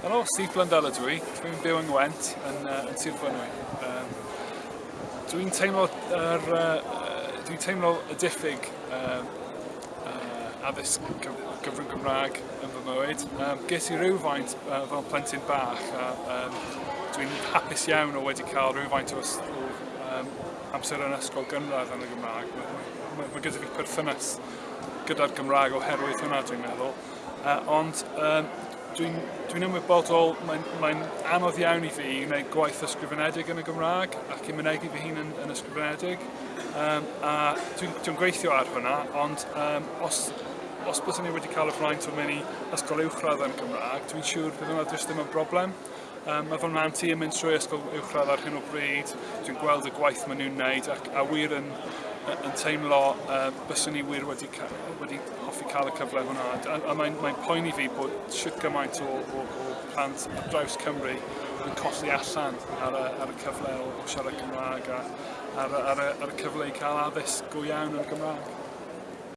Helo, Steve Blundell ydw i. Dwi'n byw yng Ngwent yn, uh, yn Sir Fynwy. Um, dwi'n teimlo, er, uh, dwi'n teimlo y diffyg um, uh, addysg gyfrwng Gymraeg yn fy mywyd. Um, ges i rhywfaint uh, fel plentyn bach a um, dwi'n hapus iawn o wedi cael rhywfaint o, o um, amser yn ysgol gynradd yn y Gymraeg. Mae gyda fi perthynas gyda'r Gymraeg oherwydd hwnna dwi'n meddwl. Uh, ond um, dwi'n dwi ymwybodol, mae'n mae anodd iawn i fi i wneud gwaith ysgrifenedig yn y Gymraeg ac i mynegu fy hun yn, yn ysgrifenedig. Um, a dwi'n dwi, gweithio ar hwnna, ond um, os, os byddwn ni wedi cael y fraint o mynd i ysgol uwchradd yn Gymraeg, dwi'n siŵr bydd yna ddim yn broblem. Um, mae fy mhan ti yn mynd trwy ysgol uwchradd ar hyn o bryd, dwi'n gweld y gwaith maen nhw'n wneud ac a wir yn yn teimlo uh, byswn ni wir wedi, wedi hoffi cael y cyfle hwnna. A, a mae'n mae poeni fi bod siwt gymaint o, o, o plant ar draws Cymru yn colli allan ar y, ar y cyfle o, o siarad Cymraeg a ar, ar, ar, ar y cyfle i cael addysg go iawn yn Gymraeg.